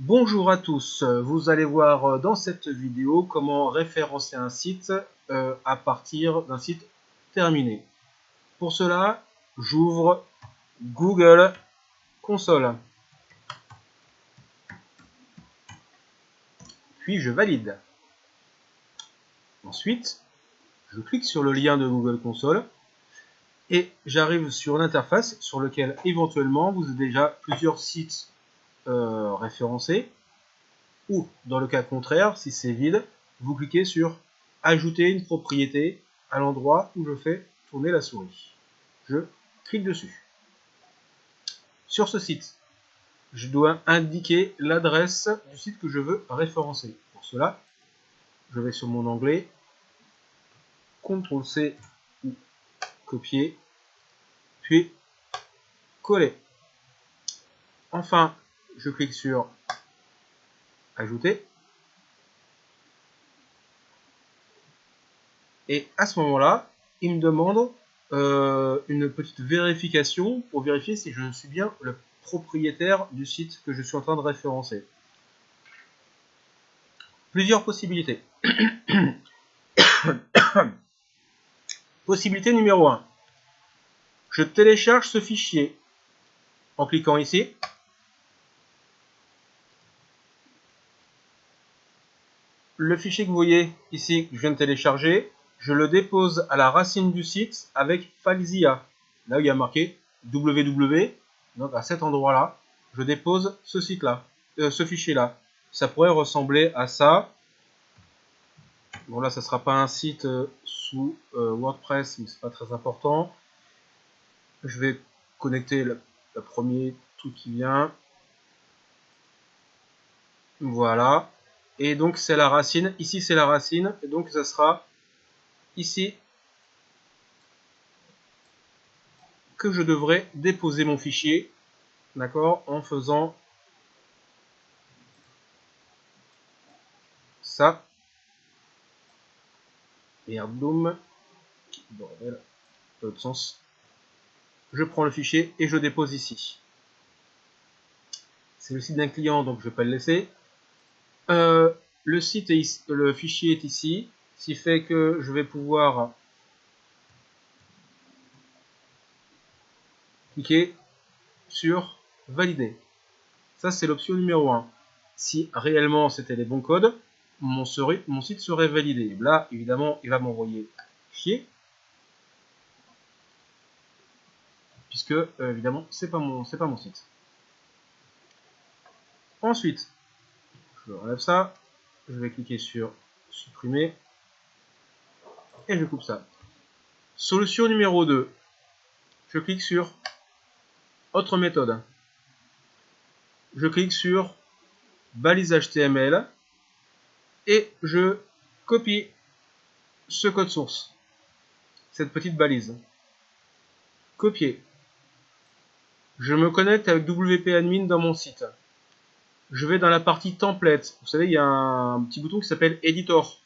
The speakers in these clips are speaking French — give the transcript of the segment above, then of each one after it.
Bonjour à tous, vous allez voir dans cette vidéo comment référencer un site euh, à partir d'un site terminé. Pour cela, j'ouvre Google Console. Puis je valide. Ensuite, je clique sur le lien de Google Console et j'arrive sur l'interface sur lequel éventuellement vous avez déjà plusieurs sites euh, référencés ou dans le cas contraire, si c'est vide, vous cliquez sur ajouter une propriété à l'endroit où je fais tourner la souris. Je clique dessus. Sur ce site, je dois indiquer l'adresse du site que je veux référencer. Pour cela, je vais sur mon onglet, CTRL C ou copier, puis coller. Enfin, je clique sur ajouter. Et à ce moment-là, il me demande euh, une petite vérification pour vérifier si je suis bien le propriétaire du site que je suis en train de référencer. Plusieurs possibilités. Possibilité numéro 1. Je télécharge ce fichier en cliquant ici. Le fichier que vous voyez ici, que je viens de télécharger, je le dépose à la racine du site avec FileZilla. Là où il y a marqué www, donc à cet endroit-là, je dépose ce site-là, euh, ce fichier-là. Ça pourrait ressembler à ça. Bon là, ça sera pas un site euh, sous euh, WordPress, mais c'est pas très important. Je vais connecter le, premier truc qui vient. Voilà. Et donc c'est la racine. Ici c'est la racine. Et donc ça sera ici que je devrais déposer mon fichier. D'accord En faisant ça. Merde, bordel, pas de sens. Je prends le fichier et je dépose ici. C'est le site d'un client, donc je vais pas le laisser. Euh, le site le fichier est ici, ce qui fait que je vais pouvoir cliquer sur valider. Ça c'est l'option numéro 1. Si réellement c'était les bons codes, mon, site serait validé. Là, évidemment, il va m'envoyer chier. Puisque, euh, évidemment, c'est pas mon site. Ensuite, je relève ça. Je vais cliquer sur supprimer. Et je coupe ça. Solution numéro 2. Je clique sur autre méthode. Je clique sur balise HTML et je copie ce code source, cette petite balise. Copier. Je me connecte avec WP Admin dans mon site. Je vais dans la partie template. Vous savez, il y a un petit bouton qui s'appelle Editor.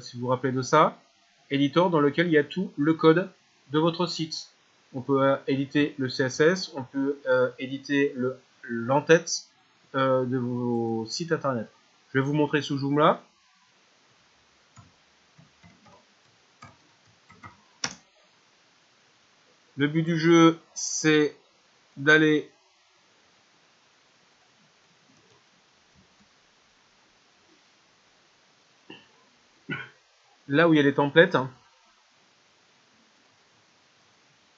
si vous vous rappelez de ça. Editor dans lequel il y a tout le code de votre site. On peut euh, éditer le CSS, on peut euh, éditer l'entête euh, de vos sites internet. Je vais vous montrer sous Joomla. Le but du jeu, c'est d'aller là où il y a les templates.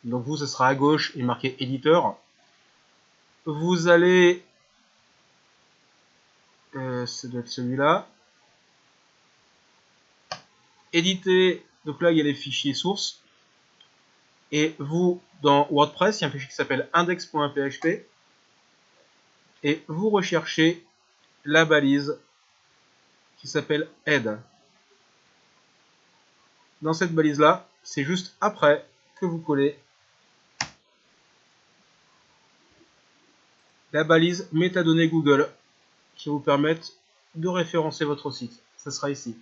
Donc vous, ce sera à gauche et marqué éditeur. Vous allez, euh, ça doit être celui-là, éditer, donc là il y a les fichiers sources. Et vous, dans WordPress, il y a un fichier qui s'appelle index.php. Et vous recherchez la balise qui s'appelle head dans cette balise là. C'est juste après que vous collez la balise métadonnées Google qui vous permettent de référencer votre site. Ça sera ici.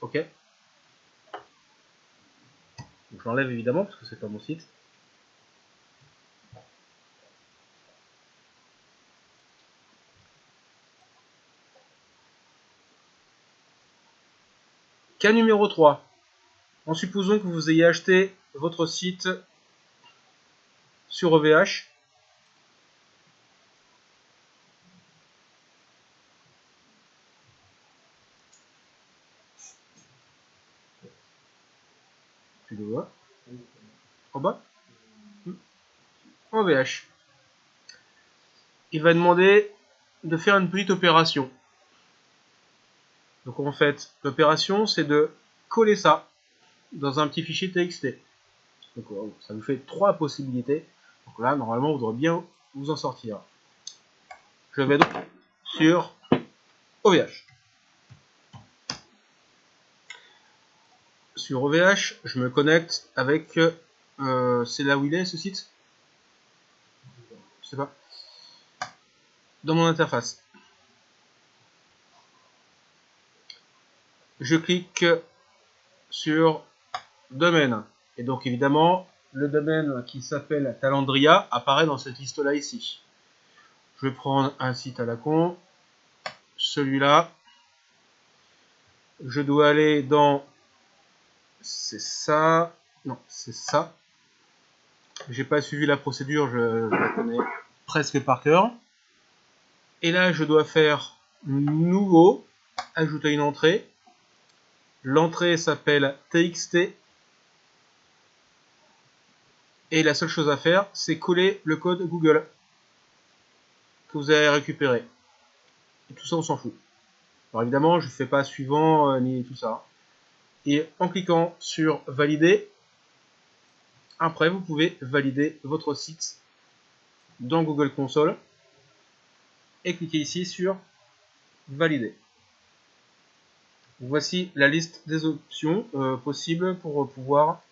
Ok? Donc, Je l'enlève évidemment parce que c'est pas mon site. Cas numéro 3. En supposant que vous ayez acheté votre site sur OVH. Tu le vois En bas OVH. Il va demander de faire une petite opération. Donc en fait, l'opération c'est de coller ça dans un petit fichier TXT. Donc ça vous fait trois possibilités. Donc là, normalement, vous devrez bien vous en sortir. Je vais donc sur OVH. Sur OVH, je me connecte avec... Euh, c'est là où il est ce site? Je sais pas. Dans mon interface. Je clique sur domaine. Et donc évidemment, le domaine qui s'appelle Talandria apparaît dans cette liste-là ici. Je vais prendre un site à la con, celui-là. Je dois aller dans... C'est ça... Non, c'est ça. J'ai pas suivi la procédure, je, je, la connais presque par cœur. Et là, je dois faire nouveau, ajouter une entrée. L'entrée s'appelle txt et la seule chose à faire, c'est coller le code Google que vous avez récupéré. Et tout ça, on s'en fout. Alors évidemment, je ne fais pas suivant euh, ni tout ça. Et en cliquant sur valider, après vous pouvez valider votre site dans Google Console et cliquez ici sur valider. Voici la liste des options euh, possibles pour pouvoir